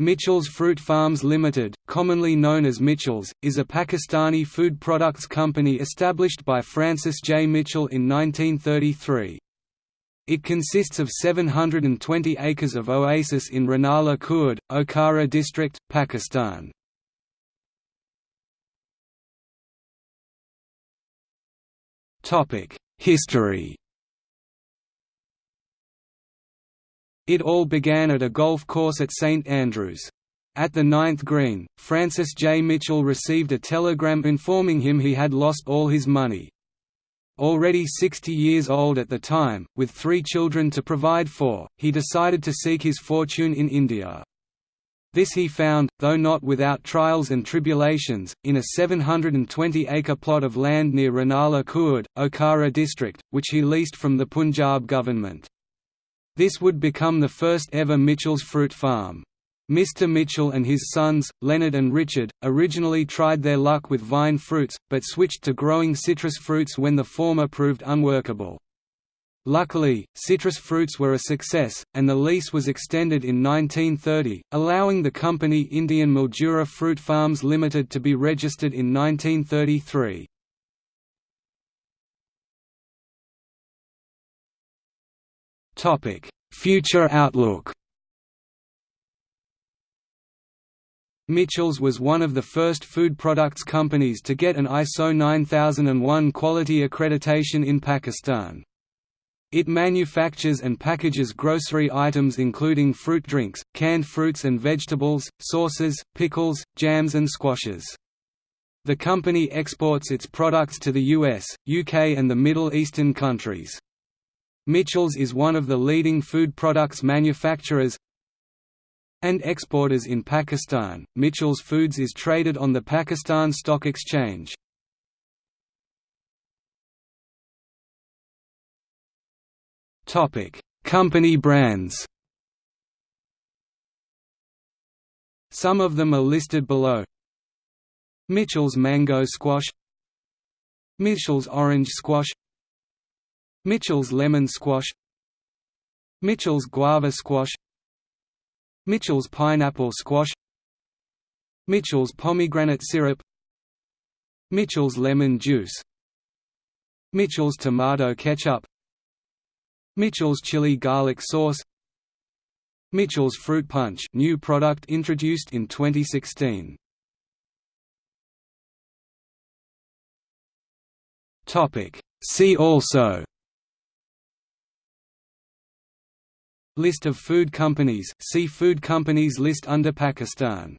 Mitchell's Fruit Farms Limited, commonly known as Mitchell's, is a Pakistani food products company established by Francis J. Mitchell in 1933. It consists of 720 acres of oasis in Renala Khurd, Okara district, Pakistan. History It all began at a golf course at St Andrews. At the ninth green, Francis J. Mitchell received a telegram informing him he had lost all his money. Already 60 years old at the time, with three children to provide for, he decided to seek his fortune in India. This he found, though not without trials and tribulations, in a 720-acre plot of land near Renala Khurd, Okara district, which he leased from the Punjab government. This would become the first ever Mitchell's fruit farm. Mr. Mitchell and his sons, Leonard and Richard, originally tried their luck with vine fruits, but switched to growing citrus fruits when the former proved unworkable. Luckily, citrus fruits were a success, and the lease was extended in 1930, allowing the company Indian Mildura Fruit Farms Limited to be registered in 1933. Topic: Future outlook. Mitchell's was one of the first food products companies to get an ISO 9001 quality accreditation in Pakistan. It manufactures and packages grocery items including fruit drinks, canned fruits and vegetables, sauces, pickles, jams and squashes. The company exports its products to the US, UK and the Middle Eastern countries. Mitchell's is one of the leading food products manufacturers and exporters in Pakistan. Mitchell's Foods is traded on the Pakistan Stock Exchange. Topic: Company brands. Some of them are listed below. Mitchell's Mango Squash Mitchell's Orange Squash Mitchell's lemon squash Mitchell's guava squash Mitchell's pineapple squash Mitchell's pomegranate syrup Mitchell's lemon juice Mitchell's tomato ketchup Mitchell's chili garlic sauce Mitchell's fruit punch new product introduced in 2016 Topic. See also List of food companies see food companies list under Pakistan